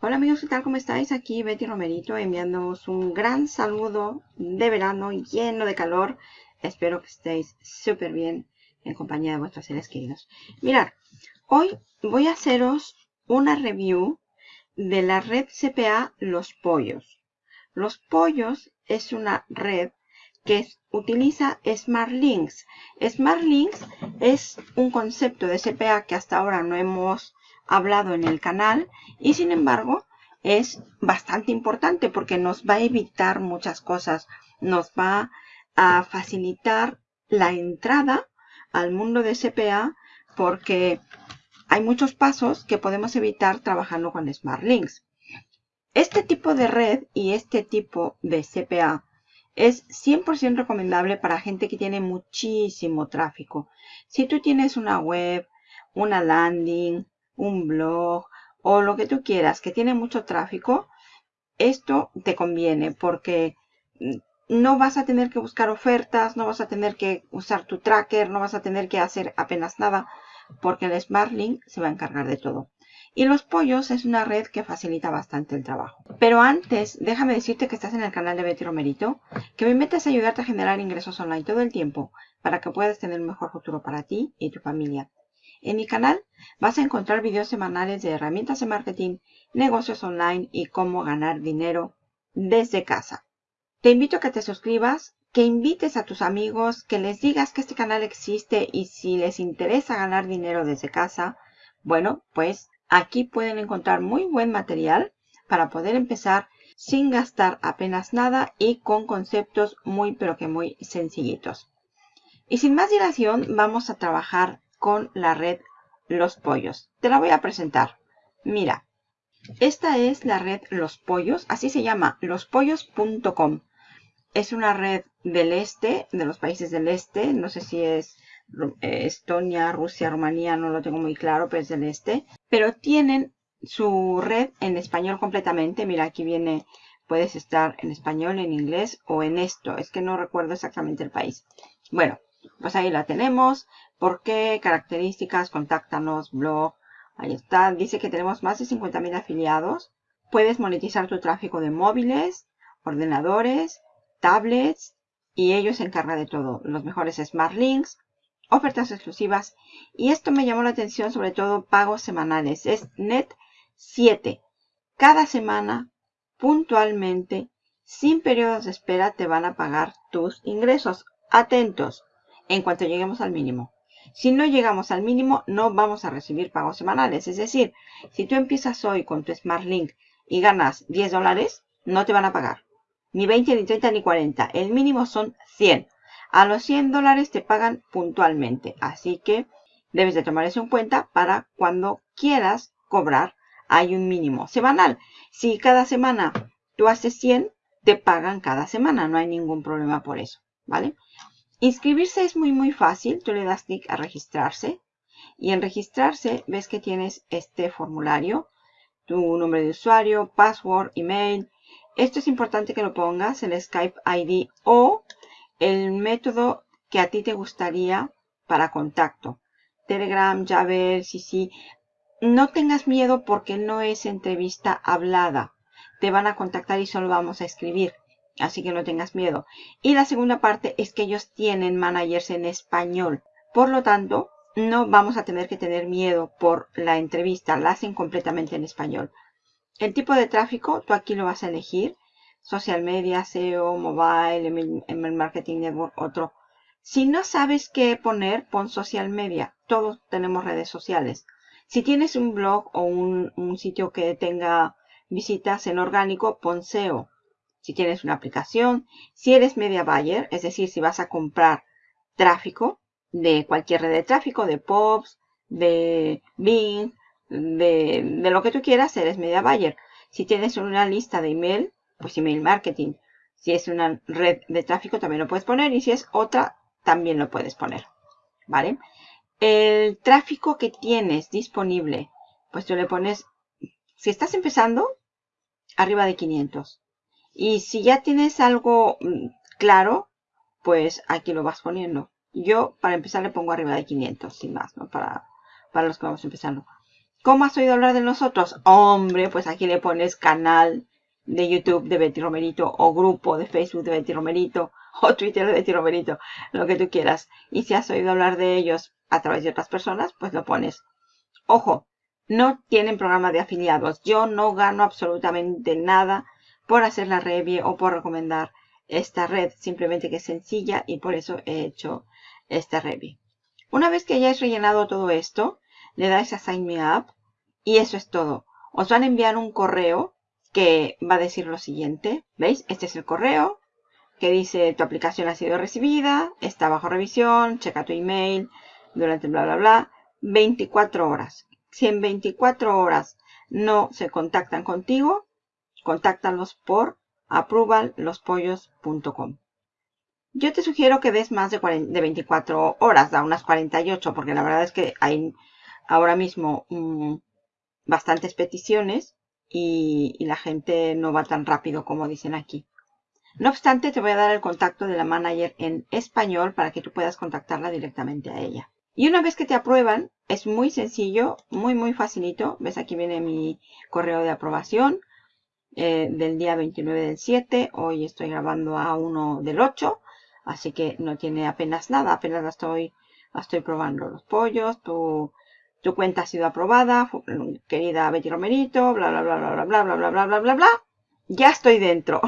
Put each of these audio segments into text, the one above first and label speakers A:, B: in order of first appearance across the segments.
A: Hola amigos, ¿qué tal? ¿Cómo estáis? Aquí Betty Romerito enviándoos un gran saludo de verano lleno de calor. Espero que estéis súper bien en compañía de vuestros seres queridos. Mirad, hoy voy a haceros una review de la red CPA Los Pollos. Los Pollos es una red que utiliza SmartLinks. SmartLinks es un concepto de CPA que hasta ahora no hemos hablado en el canal y sin embargo es bastante importante porque nos va a evitar muchas cosas. Nos va a facilitar la entrada al mundo de CPA porque hay muchos pasos que podemos evitar trabajando con Smart Links. Este tipo de red y este tipo de CPA es 100% recomendable para gente que tiene muchísimo tráfico. Si tú tienes una web, una landing, un blog o lo que tú quieras que tiene mucho tráfico, esto te conviene porque no vas a tener que buscar ofertas, no vas a tener que usar tu tracker, no vas a tener que hacer apenas nada porque el SmartLink se va a encargar de todo. Y los pollos es una red que facilita bastante el trabajo. Pero antes, déjame decirte que estás en el canal de Betty Romerito, que me metes a ayudarte a generar ingresos online todo el tiempo para que puedas tener un mejor futuro para ti y tu familia. En mi canal vas a encontrar videos semanales de herramientas de marketing, negocios online y cómo ganar dinero desde casa. Te invito a que te suscribas, que invites a tus amigos, que les digas que este canal existe y si les interesa ganar dinero desde casa, bueno, pues aquí pueden encontrar muy buen material para poder empezar sin gastar apenas nada y con conceptos muy pero que muy sencillitos. Y sin más dilación vamos a trabajar con la red Los Pollos. Te la voy a presentar. Mira, esta es la red Los Pollos, así se llama, lospollos.com. Es una red del este, de los países del este, no sé si es eh, Estonia, Rusia, Rumanía, no lo tengo muy claro, pero es del este. Pero tienen su red en español completamente. Mira, aquí viene, puedes estar en español, en inglés o en esto. Es que no recuerdo exactamente el país. Bueno, pues ahí la tenemos. ¿Por qué? Características, contáctanos, blog. Ahí está. Dice que tenemos más de 50.000 afiliados. Puedes monetizar tu tráfico de móviles, ordenadores, tablets y ellos se encargan de todo. Los mejores Smart Links, ofertas exclusivas. Y esto me llamó la atención, sobre todo pagos semanales. Es Net 7. Cada semana, puntualmente, sin periodos de espera, te van a pagar tus ingresos. Atentos en cuanto lleguemos al mínimo. Si no llegamos al mínimo, no vamos a recibir pagos semanales. Es decir, si tú empiezas hoy con tu Smart Link y ganas 10 dólares, no te van a pagar. Ni 20, ni 30, ni 40. El mínimo son 100. A los 100 dólares te pagan puntualmente. Así que debes de tomar eso en cuenta para cuando quieras cobrar. Hay un mínimo semanal. Si cada semana tú haces 100, te pagan cada semana. No hay ningún problema por eso. ¿Vale? Inscribirse es muy muy fácil. Tú le das clic a registrarse. Y en registrarse ves que tienes este formulario. Tu nombre de usuario, password, email. Esto es importante que lo pongas, el Skype ID o el método que a ti te gustaría para contacto. Telegram, Jabber, sí. No tengas miedo porque no es entrevista hablada. Te van a contactar y solo vamos a escribir. Así que no tengas miedo. Y la segunda parte es que ellos tienen managers en español. Por lo tanto, no vamos a tener que tener miedo por la entrevista. La hacen completamente en español. El tipo de tráfico, tú aquí lo vas a elegir. Social media, SEO, mobile, email marketing network, otro. Si no sabes qué poner, pon social media. Todos tenemos redes sociales. Si tienes un blog o un, un sitio que tenga visitas en orgánico, pon SEO si tienes una aplicación, si eres media buyer, es decir, si vas a comprar tráfico de cualquier red de tráfico, de POPs, de Bing, de, de lo que tú quieras, eres media buyer. Si tienes una lista de email, pues email marketing. Si es una red de tráfico, también lo puedes poner. Y si es otra, también lo puedes poner. ¿Vale? El tráfico que tienes disponible, pues tú le pones, si estás empezando, arriba de 500. Y si ya tienes algo mm, claro, pues aquí lo vas poniendo. Yo, para empezar, le pongo arriba de 500, sin más, ¿no? Para, para los que vamos empezando. ¿Cómo has oído hablar de nosotros? Hombre, pues aquí le pones canal de YouTube de Betty Romerito o grupo de Facebook de Betty Romerito o Twitter de Betty Romerito, lo que tú quieras. Y si has oído hablar de ellos a través de otras personas, pues lo pones. Ojo, no tienen programa de afiliados. Yo no gano absolutamente nada por hacer la review o por recomendar esta red. Simplemente que es sencilla y por eso he hecho esta review. Una vez que hayáis rellenado todo esto, le dais a Sign Me Up y eso es todo. Os van a enviar un correo que va a decir lo siguiente. ¿Veis? Este es el correo que dice tu aplicación ha sido recibida, está bajo revisión, checa tu email durante bla bla bla. 24 horas. Si en 24 horas no se contactan contigo, contáctalos por approvallospollos.com. Yo te sugiero que des más de, 24 horas, da unas 48, porque la verdad es que hay ahora mismo mm, bastantes peticiones y, y la gente no va tan rápido como dicen aquí. No obstante, te voy a dar el contacto de la manager en español para que tú puedas contactarla directamente a ella. Y una vez que te aprueban, es muy sencillo, muy muy facilito. Ves, aquí viene mi correo de aprobación eh, del día 29 del 7. Hoy estoy grabando a 1 del 8, así que no tiene apenas nada. Apenas la estoy, estoy probando los pollos. Tu, tu cuenta ha sido aprobada, querida Betty Romerito, bla bla bla bla bla bla bla bla bla bla bla. Ya estoy dentro.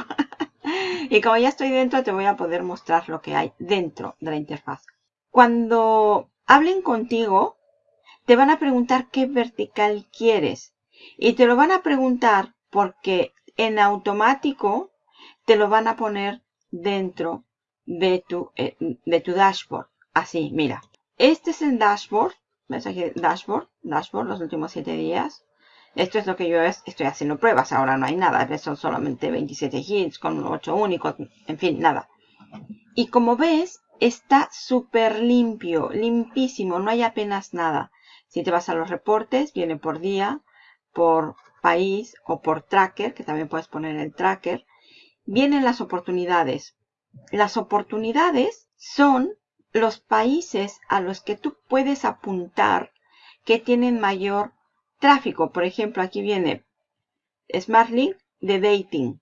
A: y como ya estoy dentro, te voy a poder mostrar lo que hay dentro de la interfaz. Cuando hablen contigo, te van a preguntar qué vertical quieres. Y te lo van a preguntar porque en automático te lo van a poner dentro de tu, eh, de tu dashboard. Así, mira. Este es el dashboard. ¿Ves aquí? Dashboard. Dashboard, los últimos 7 días. Esto es lo que yo estoy haciendo pruebas. Ahora no hay nada. Son solamente 27 hits con 8 únicos. En fin, nada. Y como ves, está súper limpio, limpísimo, no hay apenas nada. Si te vas a los reportes, viene por día, por país o por tracker, que también puedes poner el tracker. Vienen las oportunidades. Las oportunidades son los países a los que tú puedes apuntar que tienen mayor tráfico. Por ejemplo, aquí viene SmartLink de dating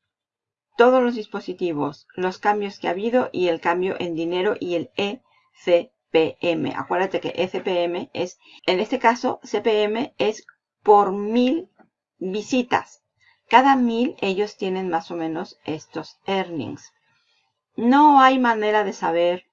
A: todos los dispositivos, los cambios que ha habido y el cambio en dinero y el ECPM. Acuérdate que ECPM es, en este caso, CPM es por mil visitas. Cada mil ellos tienen más o menos estos earnings. No hay manera de saber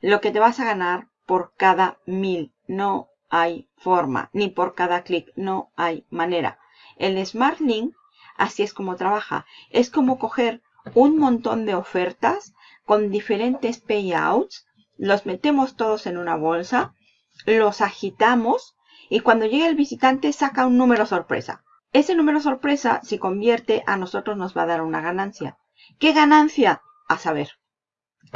A: lo que te vas a ganar por cada mil. No hay forma. Ni por cada clic. No hay manera. El Smart Link Así es como trabaja. Es como coger un montón de ofertas con diferentes payouts, los metemos todos en una bolsa, los agitamos y cuando llega el visitante saca un número sorpresa. Ese número sorpresa, si convierte, a nosotros nos va a dar una ganancia. ¿Qué ganancia? A saber.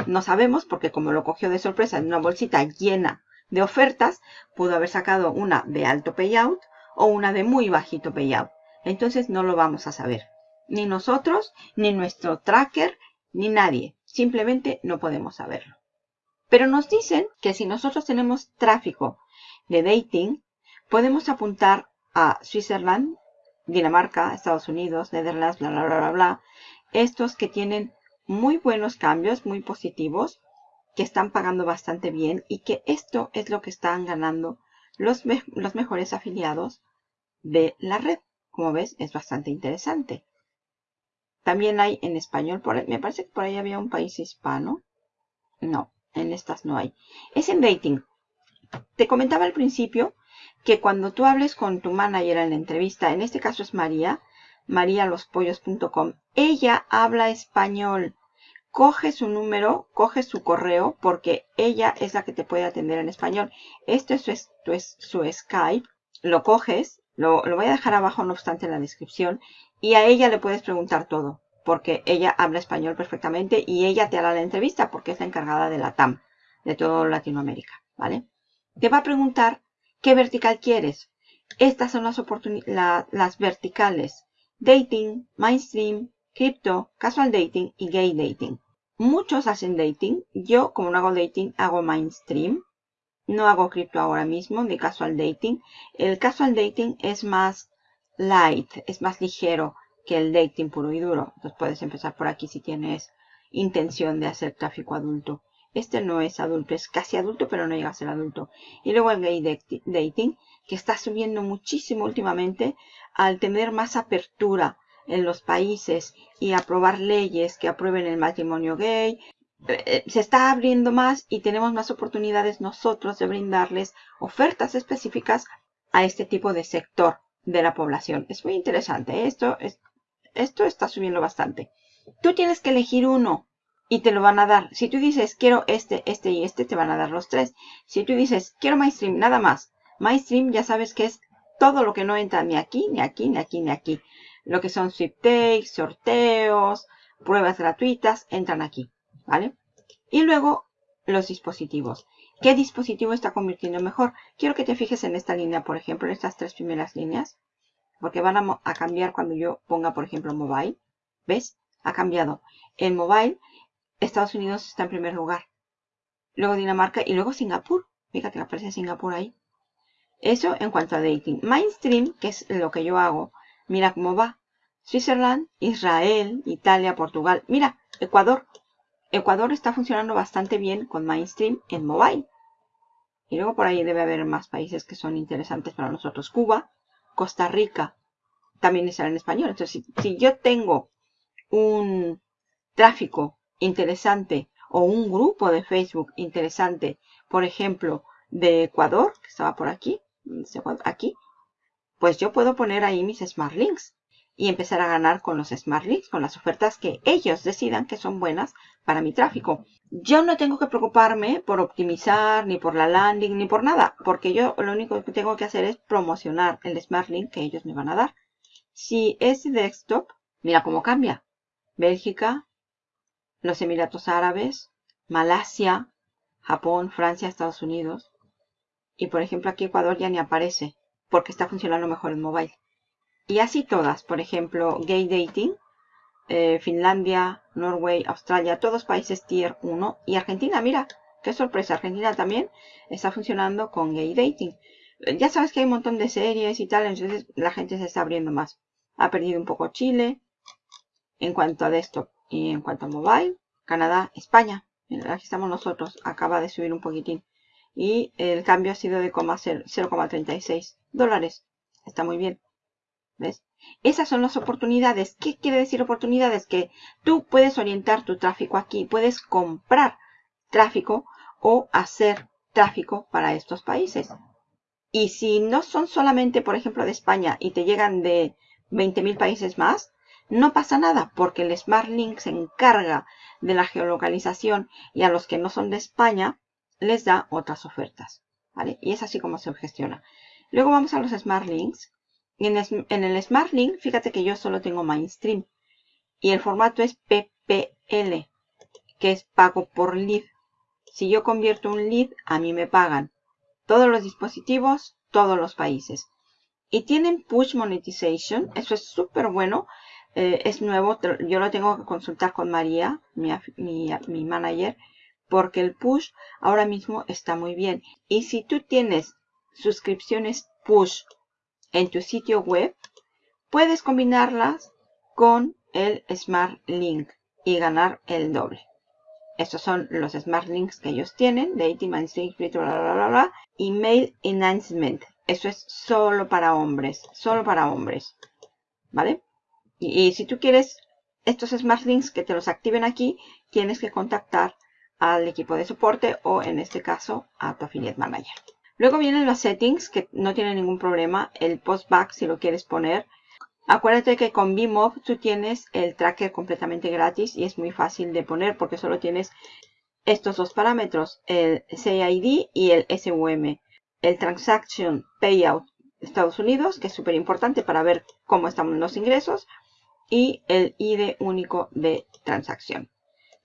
A: No sabemos porque como lo cogió de sorpresa en una bolsita llena de ofertas, pudo haber sacado una de alto payout o una de muy bajito payout entonces no lo vamos a saber. Ni nosotros, ni nuestro tracker, ni nadie. Simplemente no podemos saberlo. Pero nos dicen que si nosotros tenemos tráfico de dating, podemos apuntar a Switzerland, Dinamarca, Estados Unidos, Netherlands, bla, bla, bla, bla, bla. Estos que tienen muy buenos cambios, muy positivos, que están pagando bastante bien y que esto es lo que están ganando los, los mejores afiliados de la red. Como ves, es bastante interesante. También hay en español, por me parece que por ahí había un país hispano. No, en estas no hay. Es en dating. Te comentaba al principio que cuando tú hables con tu manager en la entrevista, en este caso es María, marialospollos.com, ella habla español. Coge su número, coge su correo, porque ella es la que te puede atender en español. Esto es su, es Skype. Lo coges, lo, voy a dejar abajo, no obstante, en la descripción. Y a ella le puedes preguntar todo, porque ella habla español perfectamente y ella te hará la entrevista porque es la encargada de la TAM, de todo Latinoamérica, ¿vale? Te va a preguntar qué vertical quieres. Estas son las, verticales. Dating, mainstream, crypto, casual dating y gay dating. Muchos hacen dating. Yo, como no hago dating, hago mainstream. No hago cripto ahora mismo de casual dating. El casual dating es más light, es más ligero que el dating puro y duro. Entonces puedes empezar por aquí si tienes intención de hacer tráfico adulto. Este no es adulto, es casi adulto, pero no llega a ser adulto. Y luego el gay dating, que está subiendo muchísimo últimamente al tener más apertura en los países y aprobar leyes que aprueben el matrimonio gay. Eh, se está abriendo más y tenemos más oportunidades nosotros de brindarles ofertas específicas a este tipo de sector de la población. Es muy interesante. Esto, es, esto está subiendo bastante. Tú tienes que elegir uno y te lo van a dar. Si tú dices quiero este, este y este, te van a dar los tres. Si tú dices quiero MyStream, nada más. MyStream ya sabes que es todo lo que no entra ni aquí, ni aquí, ni aquí, ni aquí. Lo que son sweep takes, sorteos, pruebas gratuitas, entran aquí, ¿vale? Y luego los dispositivos. ¿Qué dispositivo está convirtiendo mejor? Quiero que te fijes en esta línea, por ejemplo, en estas tres primeras líneas. Porque van a, a cambiar cuando yo ponga, por ejemplo, mobile. ¿Ves? Ha cambiado. En mobile Estados Unidos está en primer lugar. Luego Dinamarca y luego Singapur. Fíjate que aparece Singapur ahí. Eso en cuanto a dating. Mainstream, que es lo que yo hago. Mira cómo va. Switzerland, Israel, Italia, Portugal. Mira, Ecuador. Ecuador está funcionando bastante bien con Mainstream en mobile. Y luego por ahí debe haber más países que son interesantes para nosotros. Cuba, Costa Rica, también está en español. Entonces, si yo tengo un tráfico interesante o un grupo de Facebook interesante, por ejemplo, de Ecuador, que estaba por aquí, aquí, pues yo puedo poner ahí mis Smart Links y empezar a ganar con los Smart Links, con las ofertas que ellos decidan que son buenas para mi tráfico. Yo no tengo que preocuparme por optimizar, ni por la landing, ni por nada, porque yo lo único que tengo que hacer es promocionar el Smart Link que ellos me van a dar. Si es desktop, mira cómo cambia. Bélgica, los Emiratos Árabes, Malasia, Japón, Francia, Estados Unidos. Y por ejemplo aquí Ecuador ya ni aparece porque está funcionando mejor en mobile. Y así todas, por ejemplo, Gay Dating, eh, Finlandia, Norway, Australia, todos países tier 1. Y Argentina, mira, qué sorpresa, Argentina también está funcionando con Gay Dating. Ya sabes que hay un montón de series y tal, entonces la gente se está abriendo más. Ha perdido un poco Chile en cuanto a desktop. Y en cuanto a mobile, Canadá, España. aquí estamos nosotros. Acaba de subir un poquitín. Y el cambio ha sido de 0,36 dólares. Está muy bien. ¿Ves? Esas son las oportunidades. ¿Qué quiere decir oportunidades? Que tú puedes orientar tu tráfico aquí. Puedes comprar tráfico o hacer tráfico para estos países. Y si no son solamente, por ejemplo, de España y te llegan de 20.000 países más, no pasa nada porque el Smart Link se encarga de la geolocalización y a los que no son de España les da otras ofertas. ¿vale? Y es así como se gestiona. Luego vamos a los Smart Links. Y en, el Smart Link, fíjate que yo solo tengo Mainstream. Y el formato es PPL, que es pago por lead. Si yo convierto un lead, a mí me pagan. Todos los dispositivos, todos los países. Y tienen Push Monetization. Eso es súper bueno eh, es nuevo, yo lo tengo que consultar con María, mi, mi, manager, porque el push ahora mismo está muy bien. Y si tú tienes suscripciones push en tu sitio web, puedes combinarlas con el Smart Link y ganar el doble. Estos son los Smart Links que ellos tienen, Dating, Email Enhancement. Eso es solo para hombres, solo para hombres. ¿Vale? Y, si tú quieres estos Smart Links que te los activen aquí, tienes que contactar al equipo de soporte o en este caso a tu Affiliate Manager. Luego vienen los settings que no tienen ningún problema. El postback si lo quieres poner. Acuérdate que con Bmob tú tienes el tracker completamente gratis y es muy fácil de poner porque solo tienes estos dos parámetros, el CID y el SUM. El Transaction Payout Estados Unidos, que es súper importante para ver cómo están los ingresos y el ID único de transacción.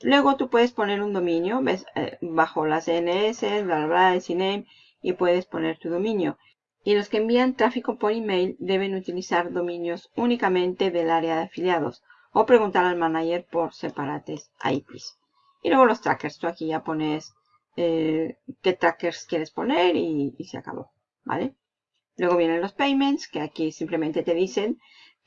A: Luego tú puedes poner un dominio ves, eh, bajo las DNS, bla, bla, bla, el CNAME y puedes poner tu dominio. Y los que envían tráfico por email deben utilizar dominios únicamente del área de afiliados o preguntar al manager por separates IPs. Y luego los trackers, tú aquí ya pones eh, qué trackers quieres poner y, y, se acabó, ¿vale? Luego vienen los payments, que aquí simplemente te dicen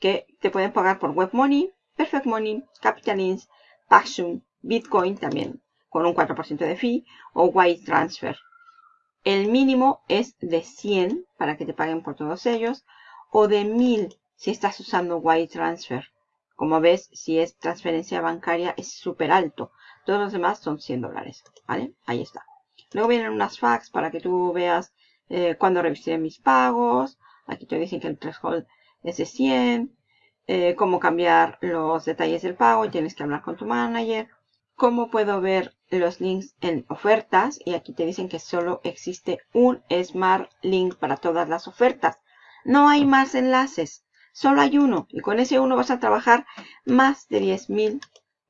A: que te pueden pagar por Web Money, Perfect Money, Capital Inns, Paxum, Bitcoin también, con un 4% de fee, o Wire Transfer. El mínimo es de 100 para que te paguen por todos ellos, o de 1000 si estás usando Wire Transfer. Como ves, si es transferencia bancaria es súper alto. Todos los demás son 100 dólares. ¿Vale? Ahí está. Luego vienen unas fax para que tú veas eh, cuándo mis pagos. Aquí te dicen que el threshold es de 100. Eh, cómo cambiar los detalles del pago. Tienes que hablar con tu manager. Cómo puedo ver los links en ofertas. Y aquí te dicen que solo existe un Smart Link para todas las ofertas. No hay más enlaces. Solo hay uno y con ese uno vas a trabajar más de 10.000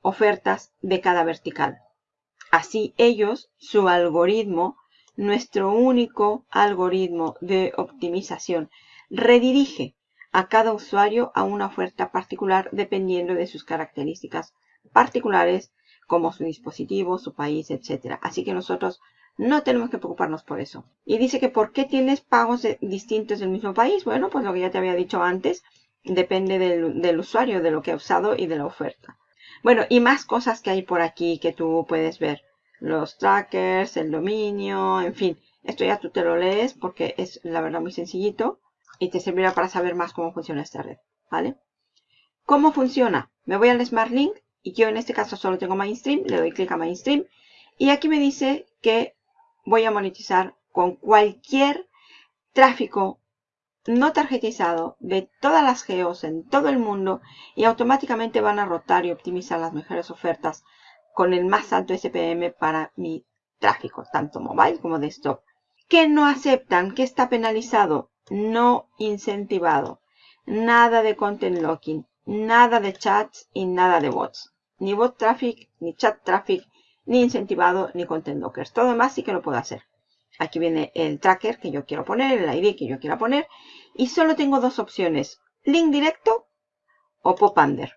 A: ofertas de cada vertical. Así ellos, su algoritmo, nuestro único algoritmo de optimización, redirige a cada usuario a una oferta particular dependiendo de sus características particulares como su dispositivo, su país, etc. Así que nosotros no tenemos que preocuparnos por eso. Y dice que ¿por qué tienes pagos distintos del mismo país? Bueno, pues lo que ya te había dicho antes, depende del, del, usuario, de lo que ha usado y de la oferta. Bueno, y más cosas que hay por aquí que tú puedes ver. Los trackers, el dominio, en fin. Esto ya tú te lo lees porque es la verdad muy sencillito y te servirá para saber más cómo funciona esta red, ¿vale? ¿Cómo funciona? Me voy al Smart Link y yo en este caso solo tengo Mainstream, le doy clic a Mainstream y aquí me dice que voy a monetizar con cualquier tráfico no tarjetizado de todas las geos en todo el mundo y automáticamente van a rotar y optimizar las mejores ofertas con el más alto SPM para mi tráfico, tanto mobile como desktop. ¿Qué no aceptan? ¿Qué está penalizado? No incentivado. Nada de content locking, nada de chats y nada de bots. Ni bot traffic, ni chat traffic, ni incentivado, ni content lockers. Todo demás sí que lo puedo hacer. Aquí viene el tracker que yo quiero poner, el ID que yo quiera poner. Y solo tengo dos opciones. Link directo o pop under.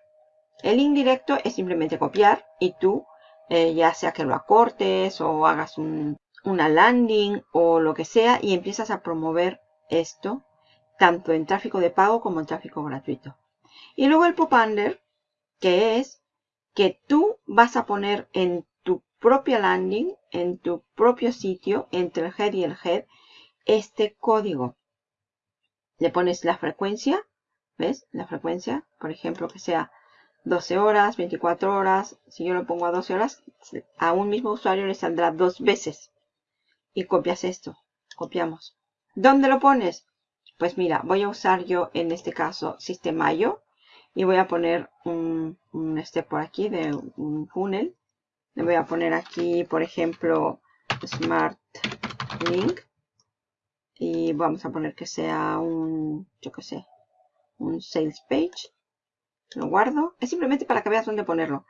A: El link directo es simplemente copiar y tú, eh, ya sea que lo acortes o hagas una landing o lo que sea y empiezas a promover esto tanto en tráfico de pago como en tráfico gratuito. Y luego el pop under, que es que tú vas a poner en propia landing, en tu propio sitio, entre el head y el head, este código. Le pones la frecuencia, ¿ves? La frecuencia, por ejemplo, que sea 12 horas, 24 horas. Si yo lo pongo a 12 horas, a un mismo usuario le saldrá dos veces. Y copias esto. Copiamos. ¿Dónde lo pones? Pues mira, voy a usar yo en este caso Sistemayo. Y voy a poner un, un step por aquí de un funnel. Le voy a poner aquí, por ejemplo, Smart Link. Y vamos a poner que sea un, yo qué sé, un Sales Page. Lo guardo. Es simplemente para que veas dónde ponerlo.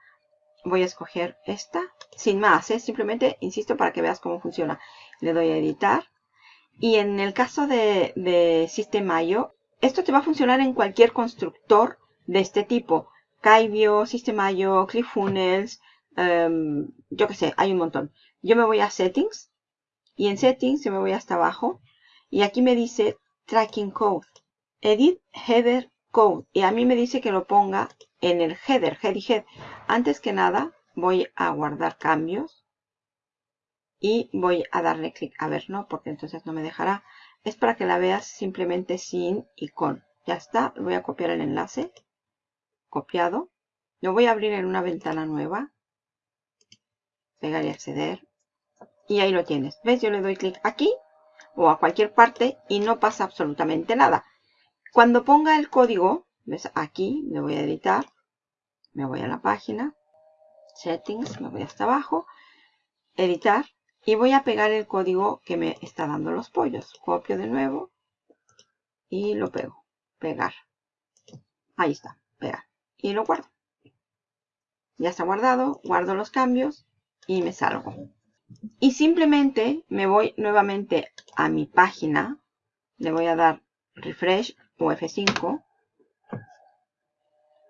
A: Voy a escoger esta. Sin más, es simplemente, insisto, para que veas cómo funciona. Le doy a editar. Y en el caso de, de System.io, esto te va a funcionar en cualquier constructor de este tipo. System System.io, ClickFunnels, Em, yo qué sé, hay un montón. Yo me voy a Settings y en Settings yo me voy hasta abajo y aquí me dice Tracking Code. Edit Header Code y a mí me dice que lo ponga en el header, head y head. Antes que nada voy a guardar cambios y voy a darle clic. A ver, no, porque entonces no me dejará. Es para que la veas simplemente sin y con. Ya está, voy a copiar el enlace. Copiado. Lo voy a abrir en una ventana nueva pegar y acceder. Y ahí lo tienes. ¿Ves? Yo le doy clic aquí o a cualquier parte y no pasa absolutamente nada. Cuando ponga el código, ¿ves? Aquí me voy a editar. Me voy a la página. Settings, me voy hasta abajo. Editar. Y voy a pegar el código que me está dando los pollos. Copio de nuevo. Y lo pego. Pegar. Ahí está. Pegar. Y lo guardo. Ya está guardado. Guardo los cambios y me salgo. Y simplemente me voy nuevamente a mi página. Le voy a dar refresh o F5.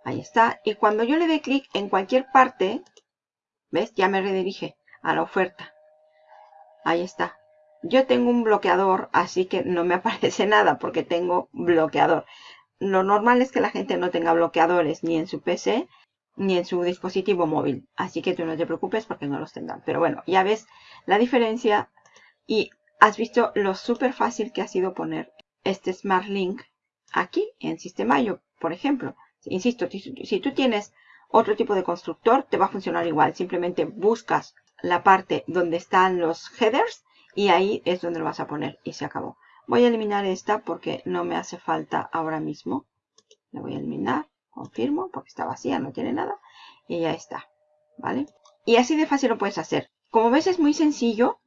A: Ahí está. Y cuando yo le dé clic en cualquier parte, ¿ves? Ya me redirige a la oferta. Ahí está. Yo tengo un bloqueador, así que no me aparece nada porque tengo bloqueador. Lo normal es que la gente no tenga bloqueadores ni en su PC ni en su dispositivo móvil. Así que tú no te preocupes porque no los tendrán. Pero bueno, ya ves la diferencia y has visto lo súper fácil que ha sido poner este Smart Link aquí en Sistema Yo, por ejemplo. Insisto, si tú tienes otro tipo de constructor, te va a funcionar igual. Simplemente buscas la parte donde están los headers y ahí es donde lo vas a poner y se acabó. Voy a eliminar esta porque no me hace falta ahora mismo. La voy a eliminar, confirmo, porque está vacía, no tiene nada. Y ya está, ¿vale? Y así de fácil lo puedes hacer. Como ves es muy sencillo,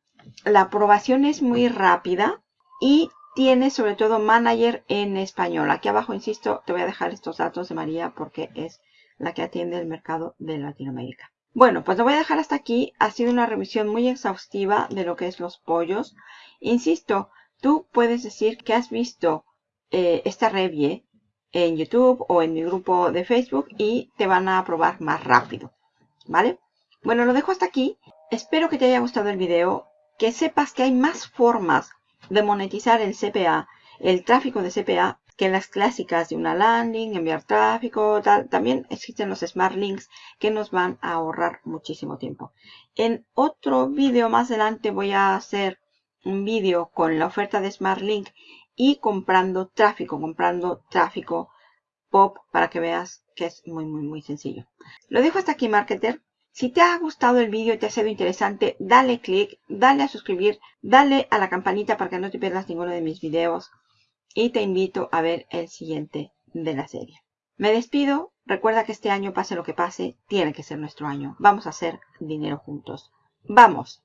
A: la aprobación es muy rápida y tiene sobre todo manager en español. Aquí abajo, insisto, te voy a dejar estos datos de María porque es la que atiende el mercado de Latinoamérica. Bueno, pues lo voy a dejar hasta aquí. Ha sido una revisión muy exhaustiva de lo que es los pollos. Insisto, tú puedes decir que has visto eh, esta review en YouTube o en mi grupo de Facebook y te van a aprobar más rápido. ¿Vale? Bueno, lo dejo hasta aquí. Espero que te haya gustado el video. Que sepas que hay más formas de monetizar el CPA, el tráfico de CPA, que las clásicas de una landing, enviar tráfico, tal. También existen los Smart Links que nos van a ahorrar muchísimo tiempo. En otro vídeo más adelante voy a hacer un vídeo con la oferta de Smart Link y comprando tráfico, comprando tráfico pop para que veas que es muy, muy, muy sencillo. Lo dejo hasta aquí, marketer. Si te ha gustado el vídeo y te ha sido interesante, dale click, dale a suscribir, dale a la campanita para que no te pierdas ninguno de mis videos y te invito a ver el siguiente de la serie. Me despido. Recuerda que este año, pase lo que pase, tiene que ser nuestro año. Vamos a hacer dinero juntos. ¡Vamos!